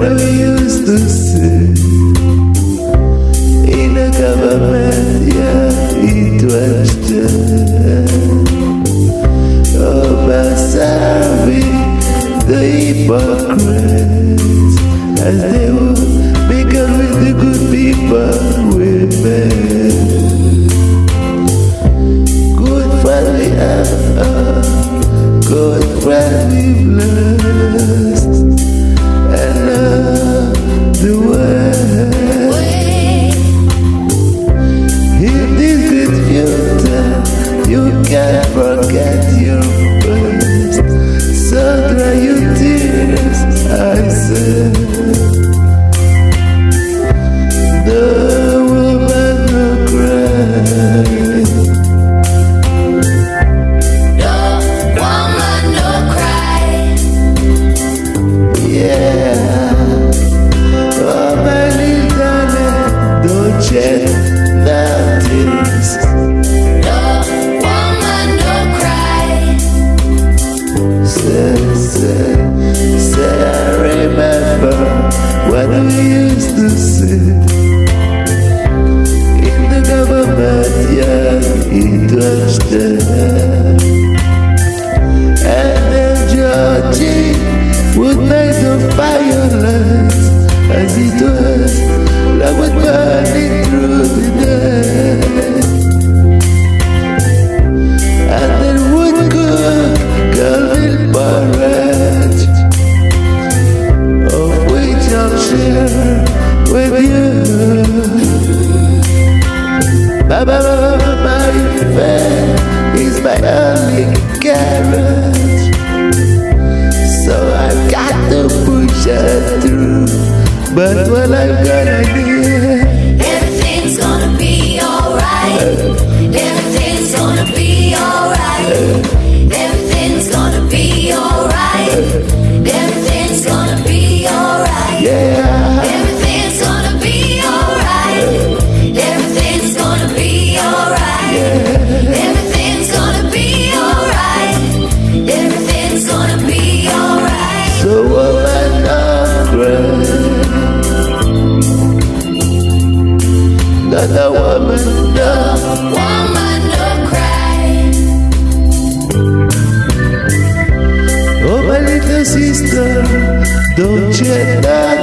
when I used to sit in the government, yeah, it was Observing oh, the hypocrites as they were begun with the good people we met. the And then would make the fire my is my only carrot. So I've got to push through. But what I'm gonna do? Everything's gonna be alright. Everything. That another woman. No woman, no cry. Oh, my little sister, don't you die.